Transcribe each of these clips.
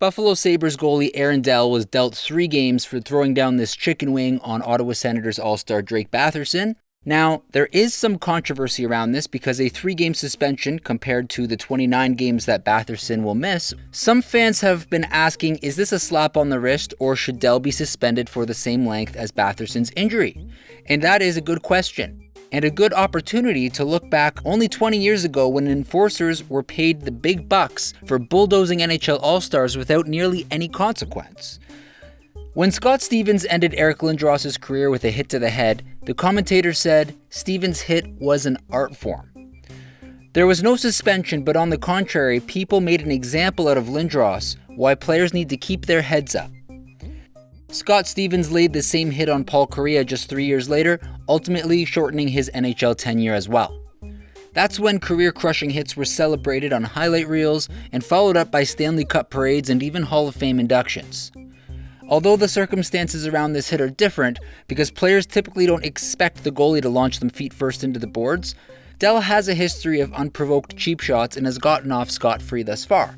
Buffalo Sabres goalie Aaron Dell was dealt three games for throwing down this chicken wing on Ottawa Senators All Star Drake Batherson. Now, there is some controversy around this because a three game suspension compared to the 29 games that Batherson will miss. Some fans have been asking is this a slap on the wrist or should Dell be suspended for the same length as Batherson's injury? And that is a good question and a good opportunity to look back only 20 years ago when enforcers were paid the big bucks for bulldozing NHL All Stars without nearly any consequence. When Scott Stevens ended Eric Lindros's career with a hit to the head, the commentator said Stevens' hit was an art form. There was no suspension, but on the contrary, people made an example out of Lindros, why players need to keep their heads up. Scott Stevens laid the same hit on Paul Kariya just three years later, ultimately shortening his NHL tenure as well. That's when career crushing hits were celebrated on highlight reels and followed up by Stanley Cup parades and even Hall of Fame inductions. Although the circumstances around this hit are different, because players typically don't expect the goalie to launch them feet first into the boards, Dell has a history of unprovoked cheap shots and has gotten off scot free thus far.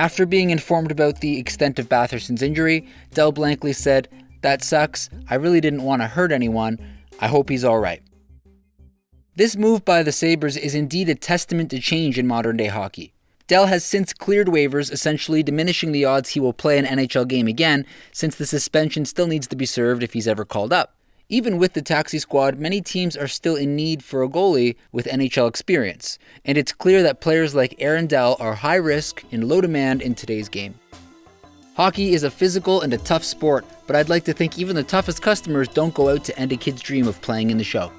After being informed about the extent of Batherson's injury, Dell blankly said, That sucks. I really didn't want to hurt anyone. I hope he's alright. This move by the Sabres is indeed a testament to change in modern day hockey. Dell has since cleared waivers, essentially diminishing the odds he will play an NHL game again, since the suspension still needs to be served if he's ever called up. Even with the taxi squad, many teams are still in need for a goalie with NHL experience, and it's clear that players like Aaron Dell are high risk and low demand in today's game. Hockey is a physical and a tough sport, but I'd like to think even the toughest customers don't go out to end a kid's dream of playing in the show.